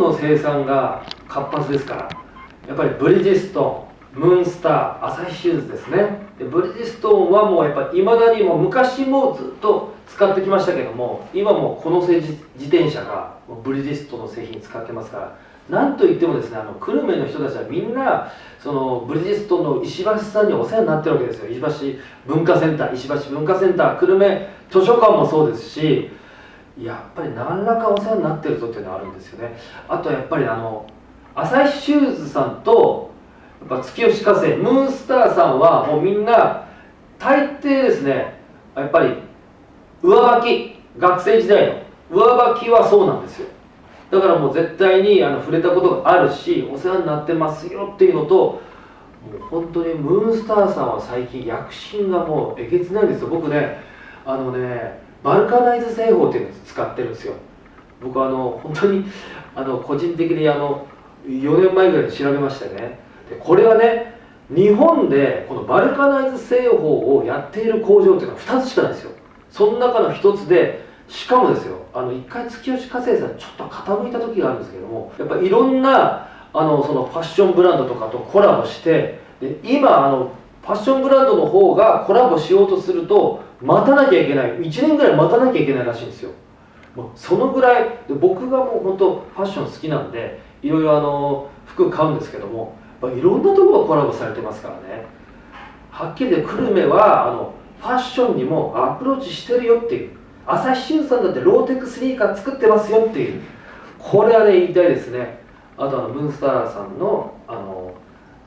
の生産が活発ですからやっぱりブリヂストンムーンスターアサヒシューズですね。でブリヂストンはもうやっぱいまだにも昔もずっと使ってきましたけども今もこの自転車がブリヂストンの製品使ってますからなんといってもですねあの久留米の人たちはみんなそのブリヂストンの石橋さんにお世話になってるわけですよ。石橋文化センター石橋文化センター久留米図書館もそうですしやっぱり何らかお世話になってるぞっていうのはあるんですよね。あとやっぱりあの朝日シューズさんとやっぱ月吉化成ムーンスターさんはもうみんな大抵ですねやっぱり上履き学生時代の上履きはそうなんですよ。だからもう絶対にあの触れたことがあるしお世話になってますよっていうのともう本当にムーンスターさんは最近躍進がもうえげつないんですよ。僕ねあのねバルカナイズ製法っていうのを使ってるんですよ。僕あの本当にあの個人的にあの4年前ぐらいに調べましてね。でこれはね日本でこのバルカナイズ製法をやっている工場っていうのは2つしかないんですよ。その中の1つでしかもですよあの一回月吉化成さんちょっと傾いた時があるんですけどもやっぱいろんなあのそのファッションブランドとかとコラボしてで今あのファッションブランドの方がコラボしようとすると待たなきゃいけない。1年ぐらい待たなきゃいけないらしいんですよ。もうそのぐらい僕がもう本当ファッション好きなんでいろいろあの服買うんですけどもいろんなとこがコラボされてますからね。はっきり言って久留米はあのファッションにもアプローチしてるよっていう朝日新さんだってローテックスニーカー作ってますよっていうこれはね言いたいですね。あとあのムーンスターさんのあの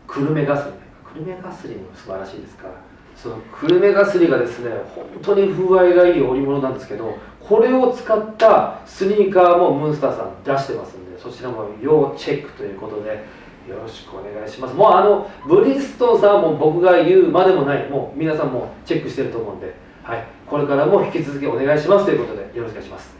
久留米ガスリン久留米ガスリンも素晴らしいですから。その久留米ガスリがですね。本当に風合いがいい織物なんですけどこれを使ったスニーカーもムンスターさん出してますんでそちらも要チェックということでよろしくお願いします。もうあのブリストンさんも僕が言うまでもないもう皆さんもチェックしてると思うんではい、これからも引き続きお願いしますということでよろしくお願いします。